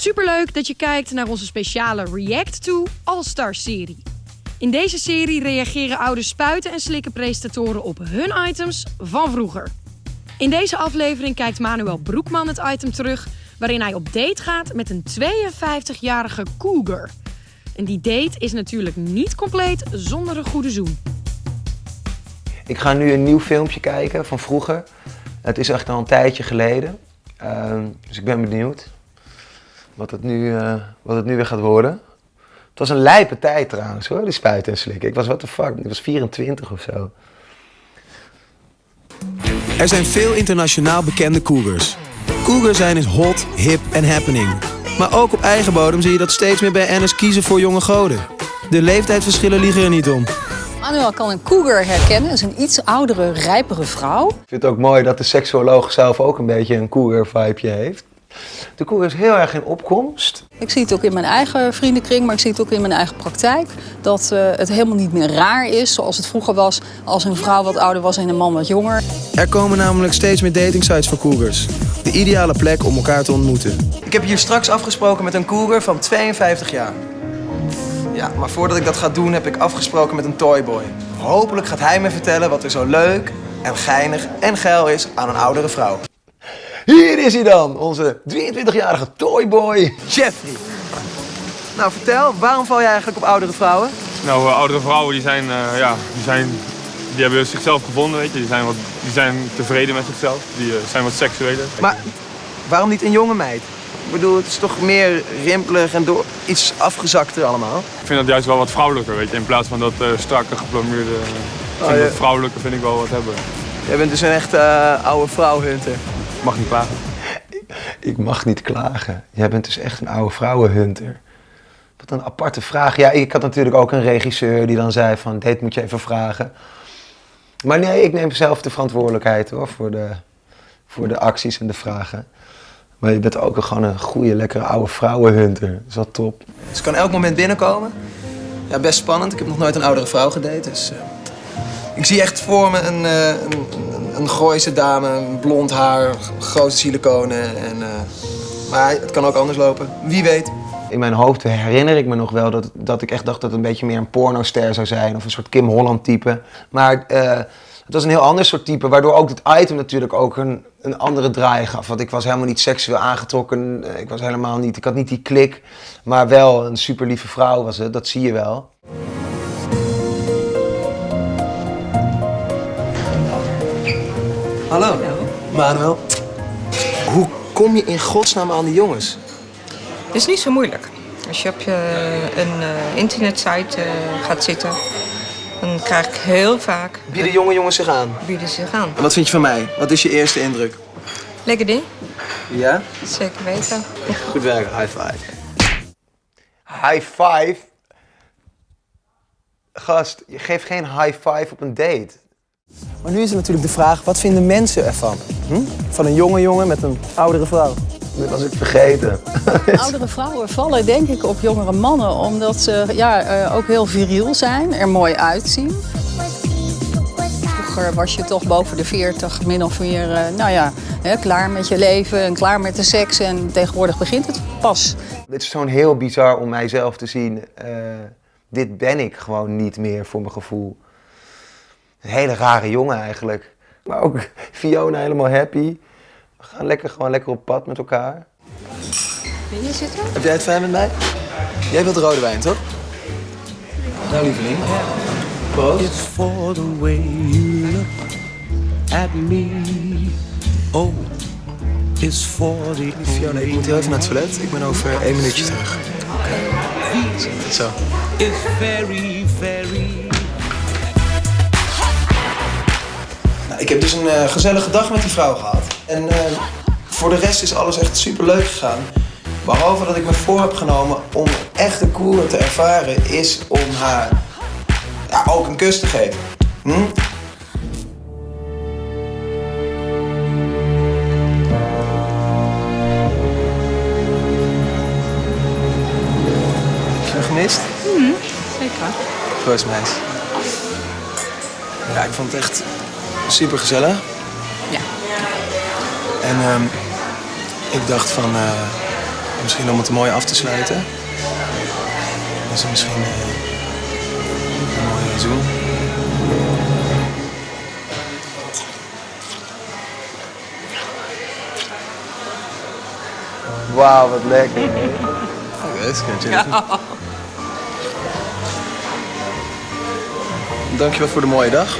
Superleuk dat je kijkt naar onze speciale React to All-Star serie. In deze serie reageren oude spuiten en slikken presentatoren op hun items van vroeger. In deze aflevering kijkt Manuel Broekman het item terug waarin hij op date gaat met een 52-jarige cougar. En die date is natuurlijk niet compleet zonder een goede zoen. Ik ga nu een nieuw filmpje kijken van vroeger. Het is echt al een tijdje geleden. Ehm, dus ik ben benieuwd wat het, nu, eh, wat het nu weer gaat worden. Het was een lijpe tijd trouwens hoor, die spuiten en slikken. Ik was what the fuck, ik was 24 of zo. Er zijn veel internationaal bekende cougars. Cougar zijn is hot, hip en happening. Maar ook op eigen bodem zie je dat steeds meer bij NS kiezen voor jonge goden. De leeftijdsverschillen liegen er niet om. Manuel kan een cougar herkennen. Dat is een iets oudere, rijpere vrouw. Ik vind het ook mooi dat de seksuoloog zelf ook een beetje een cougar vibeje heeft. De cougar is heel erg in opkomst. Ik zie het ook in mijn eigen vriendenkring, maar ik zie het ook in mijn eigen praktijk. Dat eh, het helemaal niet meer raar is zoals het vroeger was als een vrouw wat ouder was en een man wat jonger. Er komen namelijk steeds meer datingsites voor cougars. De ideale plek om elkaar te ontmoeten. Ik heb hier straks afgesproken met een cougar van 52 jaar. Ja, maar voordat ik dat ga doen heb ik afgesproken met een toyboy. Hopelijk gaat hij me vertellen wat er zo leuk en geinig en geil is aan een oudere vrouw. Hier is hij dan, onze 23-jarige toyboy. Jeffrey. Nou, vertel, waarom val jij eigenlijk op oudere vrouwen? Nou, eh, oudere vrouwen die zijn, eh, ja, die zijn, die hebben zichzelf gevonden, weet je. Die zijn, wat, die zijn tevreden met zichzelf. Die eh, zijn wat seksueler. Maar waarom niet een jonge meid? Ik bedoel, het is toch meer rimpelig en door iets afgezakter allemaal. Ik vind dat juist wel wat vrouwelijker, weet je. In plaats van dat eh, strakke, geplomeerde... ik vind ja. dat vrouwelijke vind ik wel wat hebben. Jij bent dus een echte eh, oude vrouwhunter. Ik mag niet klagen. Ik mag niet klagen. Jij bent dus echt een oude vrouwenhunter. Wat een aparte vraag. Ja, ik had natuurlijk ook een regisseur die dan zei van, dit moet je even vragen. Maar nee, ik neem zelf de verantwoordelijkheid hoor, voor de, voor de acties en de vragen. Maar je bent ook gewoon een goede, lekkere oude vrouwenhunter. Dat is wel top. Ze kan elk moment binnenkomen. Ja, best spannend. Ik heb nog nooit een oudere vrouw gedate, dus... eh, ik zie echt voor me een, eh, een, een, Gooise dame, blond haar, grote siliconen. En, eh, maar het kan ook anders lopen. Wie weet. In mijn hoofd herinner ik me nog wel dat, dat ik echt dacht dat het een beetje meer een pornoster zou zijn. Of een soort Kim Holland type. Maar eh, het was een heel ander soort type. Waardoor ook het item natuurlijk ook een, een andere draai gaf. Want ik was helemaal niet seksueel aangetrokken. Eh, Ik was helemaal niet, ik had niet die klik. Maar wel een super lieve vrouw was het. Dat zie je wel. Hallo. Manuel. Hoe kom je in godsnaam aan die jongens? Het is niet zo moeilijk. Als je op je, een eh, internetsite eh, gaat zitten, dan krijg ik heel vaak Bieden jonge jongens zich aan? bieden ze zich aan. En wat vind je van mij? Wat is je eerste indruk? Lekker ding, Ja? zeker weten. Goed werk, high five. High five? Gast, je geeft geen high five op een date. Maar nu is er natuurlijk de vraag, wat vinden mensen ervan? Hm? Van een jonge jongen met een oudere vrouw. Dat was ik vergeten. Oudere vrouwen vallen denk ik op jongere mannen omdat ze ja, eh, ook heel viriel zijn, er mooi uitzien. Vroeger was je toch boven de 40 min of meer eh, nou ja, hè, klaar met je leven en klaar met de seks. En tegenwoordig begint het pas. Het is zo'n heel bizar om mijzelf te zien. eh, dit ben ik gewoon niet meer voor mijn gevoel. Een hele rare jongen eigenlijk. Maar ook Fiona helemaal happy. We gaan lekker, gewoon lekker op pad met elkaar. Wil je zitten? Heb jij het fijn met mij? Jij wilt rode wijn, toch? Nou, lieveling. Proost. It's for the way you look at me. Oh, it's for the Fiona, ik moet heel even naar het toilet. Ik ben over één minuutje terug. Oké. Zo. It's very, very. Nou, ik heb dus een eh, gezellige dag met die vrouw gehad. En eh, voor de rest is alles echt super leuk gegaan. Behalve dat ik me voor heb genomen om echt een koer te ervaren, is om haar ja, ook een kus te geven. Hm? Gemist? Zeker. Proost, meis. Ja, ik vond het echt super gezellig. Ja. En ehm, ik dacht van, eh, Misschien om het mooi af te sluiten. Is er misschien eh, een mooie zoen. Wauw, wat lekker. Dat je Dankjewel voor de mooie dag.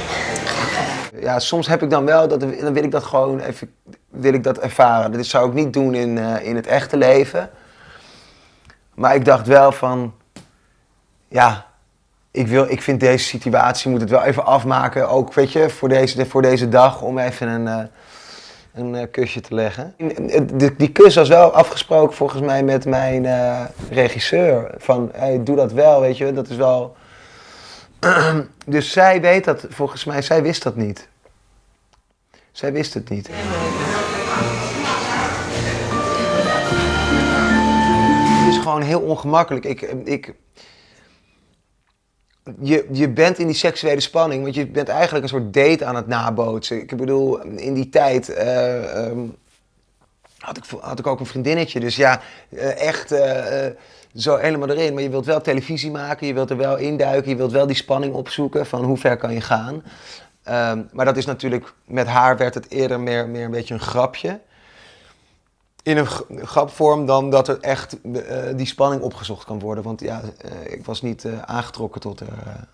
Ja, soms heb ik dan wel, dat, dan wil ik dat gewoon even wil ik dat ervaren. Dat zou ik niet doen in, eh, in het echte leven. Maar ik dacht wel van, ja, ik, wil, ik vind deze situatie, moet het wel even afmaken. Ook, weet je, voor deze, voor deze dag, om even een, eh, een eh, kusje te leggen. Die, die kus was wel afgesproken volgens mij met mijn regisseur. Van, hey, doe dat wel, weet je, dat is wel... dus zij weet dat, volgens mij, zij wist dat niet. Zij wist het niet. Het is gewoon heel ongemakkelijk. Ik, ik, je, je bent in die seksuele spanning, want je bent eigenlijk een soort date aan het nabootsen. Ik bedoel, in die tijd uh, um, had, ik, had ik ook een vriendinnetje. Dus ja, uh, echt uh, zo helemaal erin. Maar je wilt wel televisie maken, je wilt er wel induiken, je wilt wel die spanning opzoeken van hoe ver kan je gaan. Um, maar dat is natuurlijk, met haar werd het eerder meer, meer een beetje een grapje. In een grapvorm dan dat er echt uh, die spanning opgezocht kan worden. Want ja, uh, ik was niet uh, aangetrokken tot haar